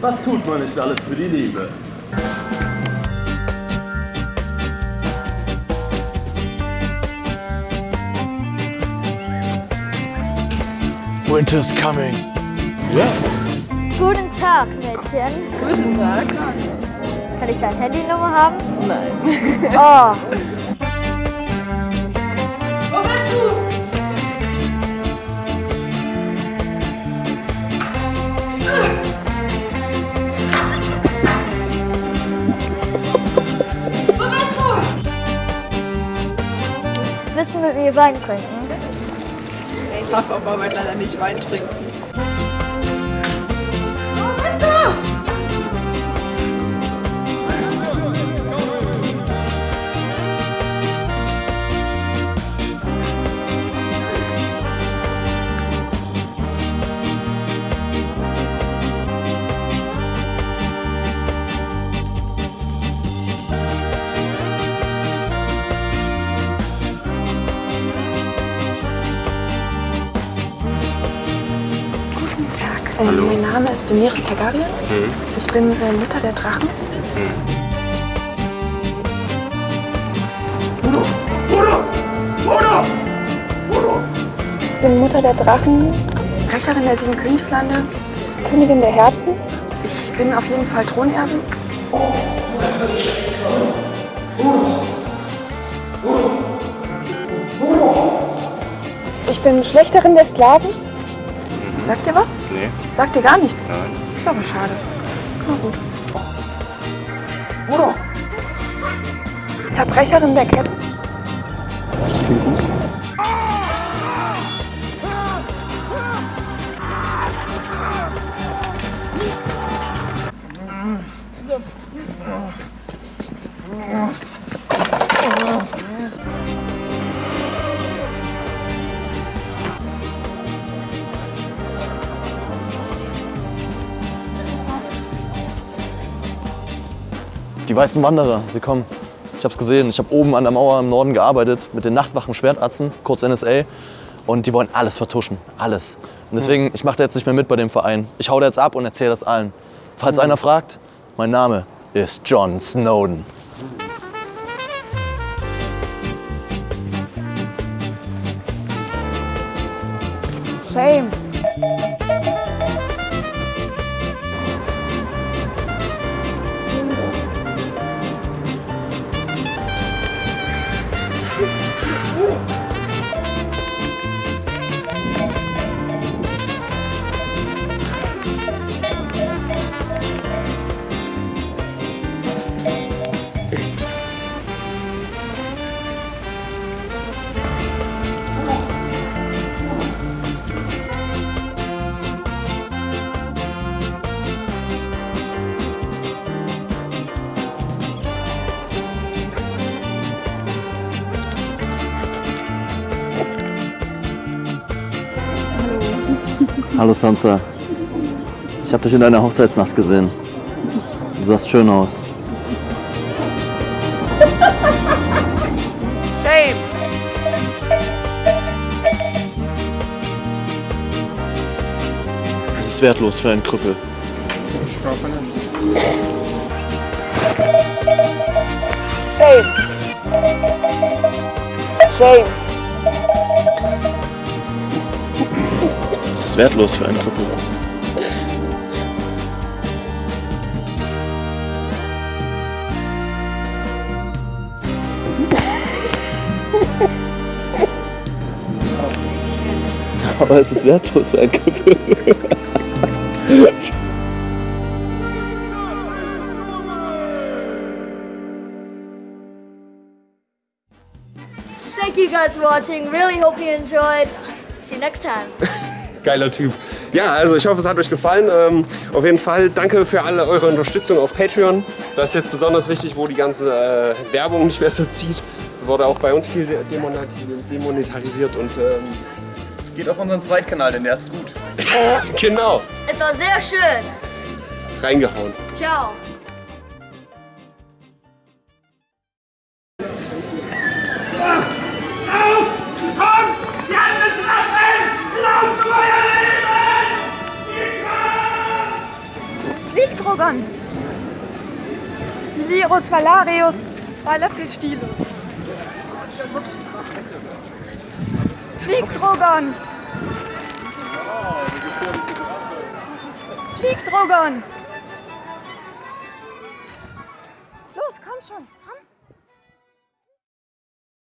Was tut man nicht alles für die Liebe? Winter's coming. Ja. Guten Tag, Mädchen. Guten Tag. Kann ich deine Handynummer haben? Nein. Oh, du mit mir Wein trinken? Ich darf auf Arbeit leider nicht Wein trinken. Wo bist du? Äh, mein Name ist Daenerys Targaryen. Ich bin äh, Mutter der Drachen. Ich bin Mutter der Drachen, Rächerin der sieben Königslande, Königin der Herzen. Ich bin auf jeden Fall Thronerbin. Ich bin Schlechterin der Sklaven. Sagt ihr was? Nee. Sagt ihr gar nichts? Nein. Ist aber schade. Na gut. Zerbrecherin der Ketten. Die weißen Wanderer, sie kommen. Ich hab's gesehen. Ich habe oben an der Mauer im Norden gearbeitet mit den Nachtwachen Schwertatzen, kurz NSA. Und die wollen alles vertuschen. Alles. Und deswegen, ich mache da jetzt nicht mehr mit bei dem Verein. Ich hau da jetzt ab und erzähle das allen. Falls einer fragt, mein Name ist John Snowden. Shame. Hallo Sansa. Ich habe dich in deiner Hochzeitsnacht gesehen. Du sahst schön aus. Shame. Es ist wertlos für einen Krüppel. Shame. Shame. Wertlos für einen Krüppel. Aber es ist wertlos für einen Krüppel. Thank you guys for watching. Really hope you enjoyed. See you next time. Geiler Typ. Ja, also ich hoffe, es hat euch gefallen. Ähm, auf jeden Fall danke für alle eure Unterstützung auf Patreon. Das ist jetzt besonders wichtig, wo die ganze äh, Werbung nicht mehr so zieht. Wurde auch bei uns viel demonetarisiert und ähm, Geht auf unseren Zweitkanal, denn der ist gut. genau, Es war sehr schön. reingehauen. Ciao. Drogon! Lirus Valarius! Bei Löffelstiele! Flieg, Drogon!